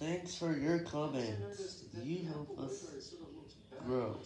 Thanks for your comments. You help us grow.